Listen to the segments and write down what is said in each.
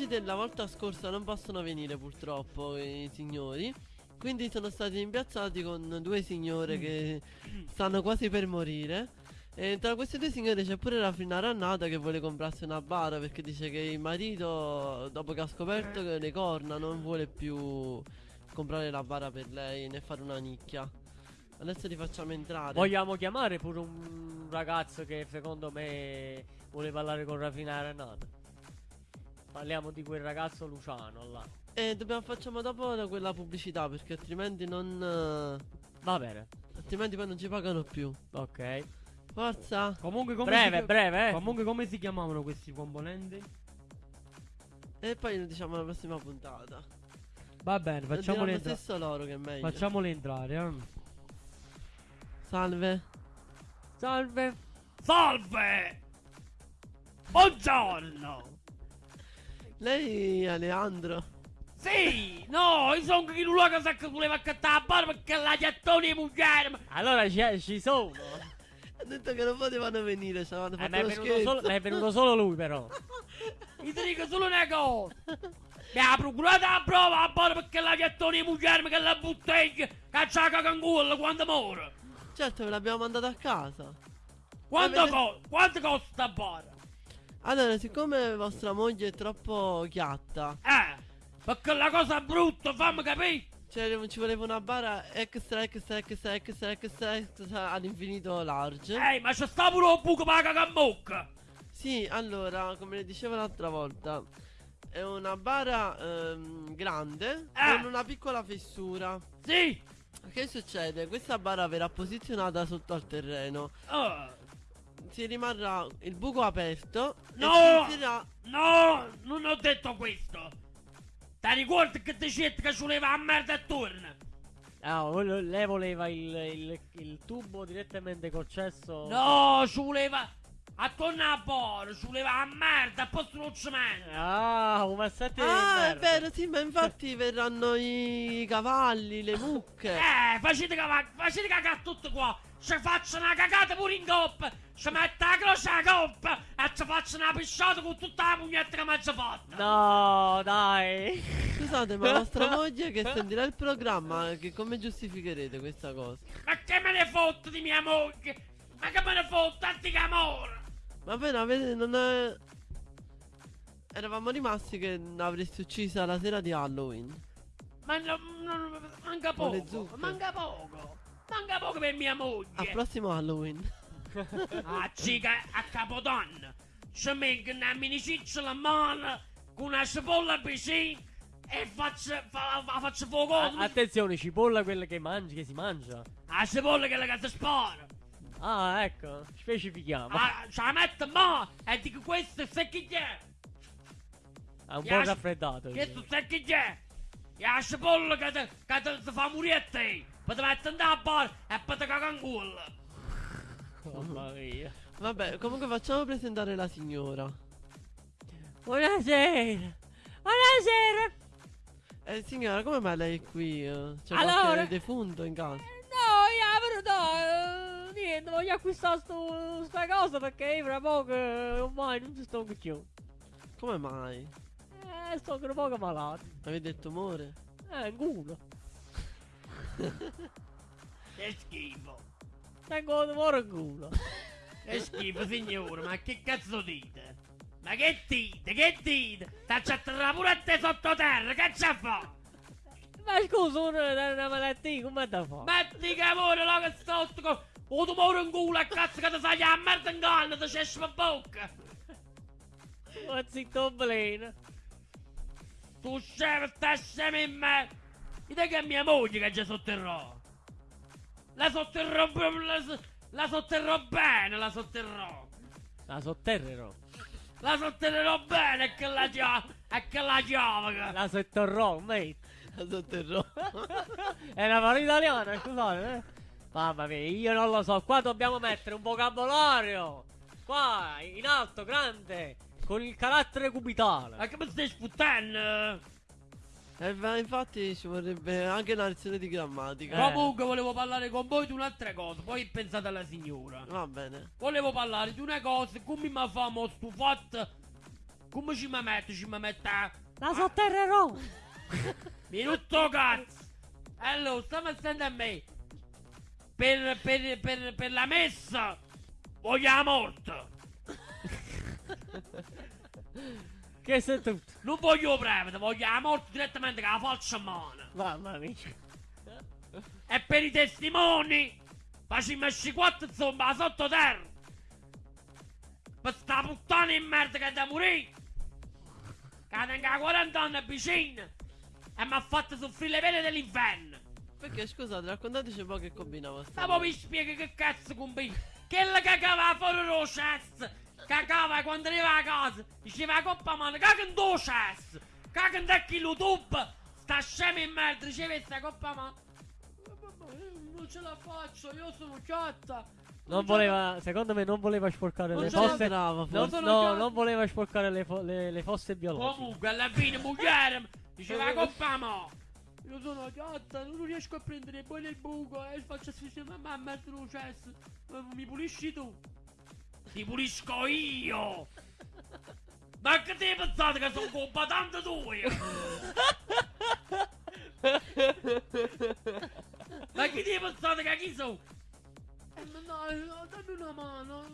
oggi della volta scorsa non possono venire purtroppo i signori. Quindi sono stati impiazzati con due signore che stanno quasi per morire. E tra queste due signore c'è pure la Frina Rannata che vuole comprarsi una bara perché dice che il marito, dopo che ha scoperto che le corna, non vuole più comprare la bara per lei né fare una nicchia. Adesso li facciamo entrare. Vogliamo chiamare pure un ragazzo che secondo me vuole parlare con Rafina Renata. Parliamo di quel ragazzo Luciano là. E dobbiamo facciamo dopo da quella pubblicità perché altrimenti non. eh, Va bene. Altrimenti poi non ci pagano più. Ok. Forza. Comunque come Breve, si, breve, eh. Comunque come si chiamavano questi componenti? E poi lo diciamo alla prossima puntata. Va bene, Lo facciamoli, diranno entra- stesso loro che è meglio. facciamoli entrare. eh. Salve. Salve. Salve! Buongiorno! Lei è Aleandro. Sì! No, io sono chi luogo che voleva accattare la barba perché la ghiattone di mugliere! Allora ci, ci sono. Ha detto che non potevano venire. Ci avevano Eh, fatto ma è lo venuto, scherzo. solo, ma è venuto solo lui però. Io ti dico solo una cosa! Mi ha procurato la prova la barba perché la ghiattone di mugliere che la bottiglia caccia la cangulla quando muore! Certo, ve l'abbiamo mandato a casa. Quanto, co- quanto costa sta barba? Allora, siccome vostra moglie è troppo chiatta, Eh! Perché la cosa brutta, fammi capire! cioè ci voleva una bara extra, extra, extra, extra, extra, extra all'infinito large. Ehi, ma c'è sta pure un buco per la cacambocca! Sì, allora, come le dicevo l'altra volta, è una bara ehm, grande Eh. con una piccola fessura. Sì! Che succede? Questa bara verrà posizionata sotto al terreno. Oh. Si rimarrà il buco aperto No! inserirà No, non ho detto questo. Ti ricordi che ti dicevo che ci voleva la merda attorno? Ah, lei voleva il, il- il tubo direttamente col cesso. No, ci voleva attorno alla porta, ci voleva la merda, a posto non cemento. Ah, un massetto di Ah, è merda. vero, sì, ma infatti verranno i cavalli, le mucche. Eh, facete cagare, facete cagare tutto qua. Ci faccio una cagata pure in coppa. Ci metto la croce alla coppa e ci faccio una pisciata con tutta la pugnetta che mi ha fatta. No, dai. Scusate, ma vostra moglie che sentirà il programma, che come giustificherete questa cosa? Ma che me ne fotto di mia moglie? Ma che me ne fotto, antica amore? Va bene, avete, non è... Eravamo rimasti che l'avresti uccisa la sera di Halloween. Ma no, no, manca poco, manca poco. Manca poco per mia Al moglie. prossimo Halloween. Ah, cica, a capodanno. Ci metto una miniciccia la mano con una cipolla vicino e faccio, fa, fa- faccio fuoco. A- attenzione, cipolla quella che mangi, che si mangia. La cipolla che la che si spara. Ah, ecco, specifichiamo. Ah, ce la metto mo e dico questo chi è? È un po' Piace- raffreddato. Questo è? E la cipolla che ti, fa morire a te. Poi ti metti in da bar e poi ti caga in culo. Mamma mia. Vabbè, comunque facciamo presentare la signora. Buonasera. Buonasera. Eh, signora, come mai lei è qui? C'è Allora- qualche defunto in casa? No, io però no, niente, voglio acquistare sto, sta cosa perché io fra poco eh, ormai non ci sto più. Come mai? Eh, sto tra poco malato. Avete il tumore? Eh, in culo. Che schifo. Tengo un tumore in culo. Che schifo, signore, ma che cazzo dite? Ma che dite? Che dite? T'accia atterrare pure a te sottoterra, che c'è fa? Ma scusa, uno è una malattia, come da fare? Metti che amore là che sotto con un tumore in culo e cazzo che ti sai la merda in canna, ti c'esce per bocca. Ma zitto bleno. Tu scemo, stai scemo in me. Dite che è mia moglie che ci sotterrò. La sotterrò la, la sotterrò bene, la sotterrò. La sotterrerò. La sotterrò bene e che la chiave, e che la chiave. La sotterrò, mate. La sotterrò. È una parola italiana, scusate, eh. Mamma mia, io non lo so. Qua dobbiamo mettere un vocabolario. Qua, in alto, grande. Con il carattere cubitale. Ma che mi stai sputtando? Eh, infatti ci vorrebbe anche una lezione di grammatica. Eh. Comunque volevo parlare con voi di un'altra cosa, poi pensate alla signora. Va bene. Volevo parlare di una cosa, come mi fa mo stufato Come ci mi metto? Ci mi metto a... La sotterrerò. Mi rotto cazzo! Allora, stiamo attenti a me. Per, per, per, per la messa voglio la morte. Che sei tutto? Non voglio prevede, voglio la morte direttamente con la faccia in mano. Mamma mia. E per i testimoni facciamo esci quattro zomba sottoterra. Per sta puttana in merda che è da morire. Che tengo a 40 anni vicino. E mi ha fatto soffrire le pene dell'inferno. Perché scusate, raccontateci un po' che combinava sta. Ma poi mi spiega che cazzo combina? Che la cagava fuori lo cesso! Cagava quando arriva a casa! Diceva coppa mano, caga in tuo cesso! Caga in te YouTube! Sta scemo in merda, diceva sta coppa mano! Non ce la faccio, io sono chiatta! Non voleva, secondo me non voleva sporcare Non le fosse. brava, Non, no, chiaro. non voleva sporcare le, fo- le- le fosse biologiche. Comunque, alla fine, mugliere, diceva coppa mano! Io sono chiatta, non riesco a prendere poi nel buco e faccio asfissiare mamma mettere lo cesso! Mi pulisci tu? Ti pulisco io! Ma che ti pensate che sono combattante tu io? Ma che ti pensate che chi sono? Eh, no, eh, dammi una mano,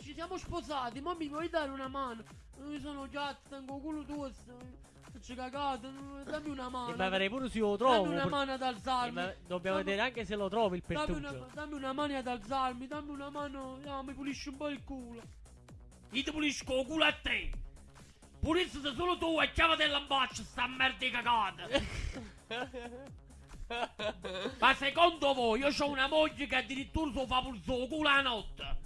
ci siamo sposati, ma mi vuoi dare una mano? Io sono già, tengo culo tuo, faccio cagato, dammi una mano. E ma avrei pure se lo Dammi trovo. una pur- mano ad alzarmi. ma dobbiamo Dammi- vedere anche se lo trovi il Dammi una, pertugio. dammi una mano ad alzarmi, dammi una mano, no, mi pulisci un po' il culo. Io ti pulisco il culo a te. Pulisci solo tu e chiama dell'ambaccia sta merda di cagata. Ma secondo voi io ho una moglie che addirittura so fa il culo la notte?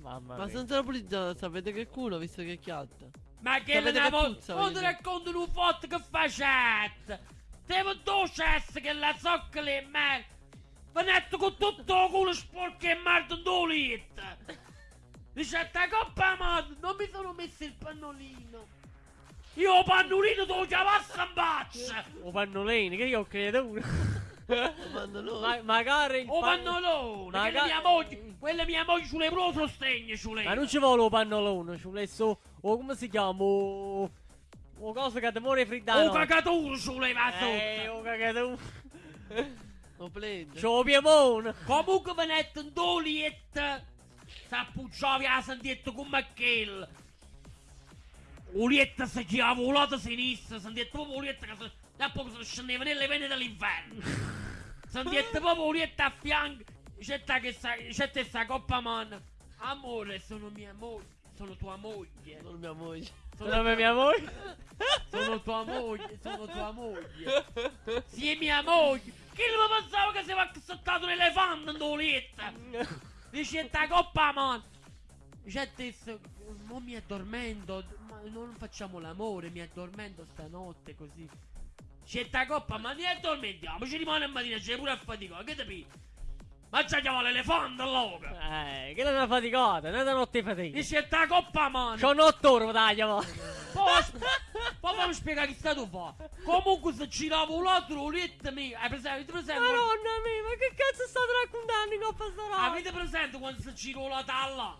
Mamma Ma mia. senza la pulizia sapete che culo visto che chiatta. Ma che che moglie... puzza, Non ti racconto un fatto che facette. Devo tu cesso che la zoccola e me... Venette con tutto il culo sporco e in due litri. Dice, sta coppa madre, non mi sono messo il pannolino. Io il pannolino devo chiamarsi in faccia. O pannolini, che io credo. Ma, magari il O pan- pannolone, Maga- che mia moglie, quella mia moglie sulle pro sostegno, sulle. Ma non ci vuole un pannolone, ci vuole so. O come si chiama? O, o cosa che ti muore friddano. O cagatura sulle va Eh, sotto. o cagato. O pled. C'ho piemone. Comunque venette in due liette. S'appoggiava a sentietto come quel. Ulietta si girava un lato sinistra, sentietto proprio Ulietta che si... Da poco si scendeva nelle vene dell'inferno. Sentietto proprio Ulietta a fianco. C'è che sta, c'è te sta coppa man. Amore, sono mia moglie, sono tua moglie. Non mia moglie. Sono mia moglie. Sono tua moglie, sono tua moglie. Sì, è mia moglie. Chi lo pensava che si va saltato un elefante in doletta? Dice sta coppa, man. Dice adesso, mo mi addormento, ma non facciamo l'amore, mi addormento stanotte così. C'è sta coppa, ma ne addormentiamo, ci rimane a mattina, c'è pure a fatica, che capi? Ma c'è chiama l'elefante allora. Eh, che è una faticata, non è una notte fatica. Dice sta coppa, man. C'ho 8 ore, dai, chiama. Poi, fammi spiegare che stato fa. Comunque se girava un altro uletta mia, hai presente? Avete presente? Madonna mia, ma che cazzo state raccontando in coppa sta? Avete presente quando si gira la talla?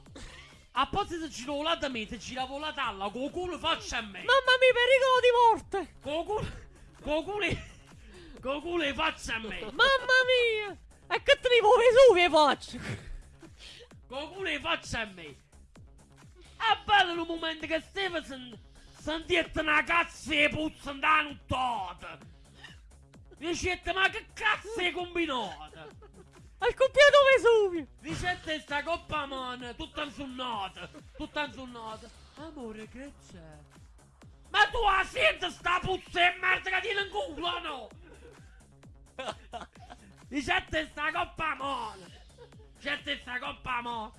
A posto se gira la da me, se girava la talla, con il culo faccia a me. Mamma mia, pericolo di morte. Con culo, il culo faccia a me. Mamma mia. E che te ne vuoi faccio? Culo faccia a me. È bello il momento che Stevenson sentiette una cazzo e puzza da nottata. Dicette, ma che cazzo è combinata? Hai copiato Vesuvio. Dicette sta coppa man, tutta insonnata, tutta insonnata. Amore, che c'è? Ma tu la senti sta puzza e merda che tiene in culo, no? Dicette sta coppa man. Dicette sta coppa man.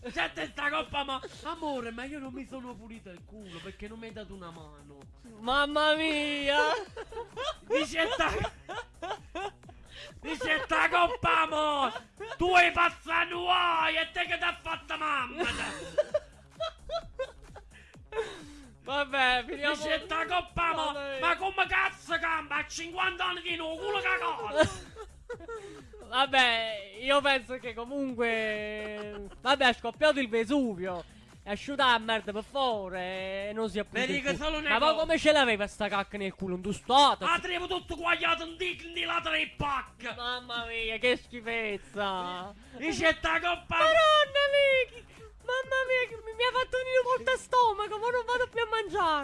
Dicette sta coppa man. Amore, ma io non mi sono pulito il culo perché non mi hai dato una mano. Mamma mia. Dicetta Dicetta coppa mo Tu hai passato nuoi E te che t'ha fatta mamma Vabbè, finiamo. Dicetta coppa mo Vabbè. Ma come cazzo cambia A 50 anni di nuovo culo cagato Vabbè, io penso che comunque. Vabbè, è scoppiato il Vesuvio. È asciutta la merda per fuori e non si è una Ma poi come ce l'aveva sta cacca nel culo? Un? Ah, trevo tutto guagliato in dic di la tre pack. Mamma mia, che schifezza! Dice sta coppa. Madonna mia!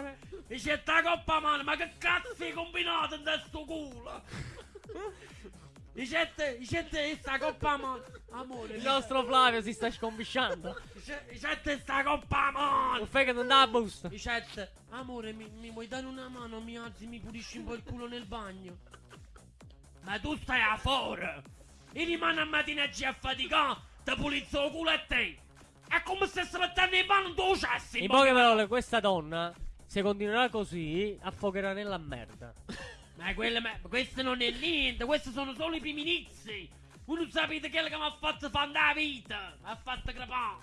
Mangiare! Dice sta coppa mano, ma che cazzo hai combinato in sto culo? Dice te, dice te sta coppa mano. Amore, Il nostro Flavio si sta scombisciando. Dice te sta coppa mano. Non fai che non dà la busta. Dice te, amore, mi, mi vuoi dare una mano? Mi alzi, mi pulisci un po' il culo nel bagno. Ma tu stai a fuori. E rimane a mattina a faticare, ti pulizzo il culo a te. È come se si mettendo in mano un tuo cesso. In poche parole, questa donna, se continuerà così, affogherà nella merda. Ma quelle, ma questo non è niente, questi sono solo i primi inizi. Voi non sapete quello che mi ha fatto fare la vita. Mi ha fatto crepare.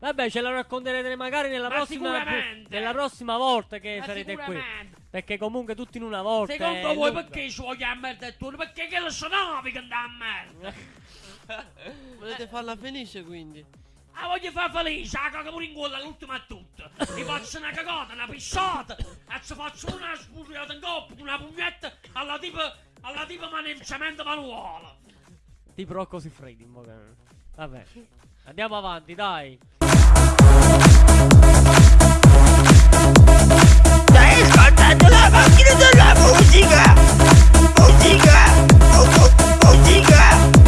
Vabbè, ce la racconterete magari nella Ma prossima sicuramente. nella prossima volta che Ma sarete qui. Perché comunque tutti in una volta. Secondo è voi lunga. perché ci voglio a merda e tu? Perché che lo sonavi che andava a merda? Volete farla felice quindi? La voglio fare felice, la caga pure in gola l'ultima a tutto. Gli faccio una cagata, una pisciata, e ci faccio una spurriata in coppa, una pugnetta alla tipo, alla tipo maneggiamento manuale. Tipo Rocco in bocca. Vabbè. Andiamo avanti, dai. Stai ascoltando la macchina della musica! Musica! Musica!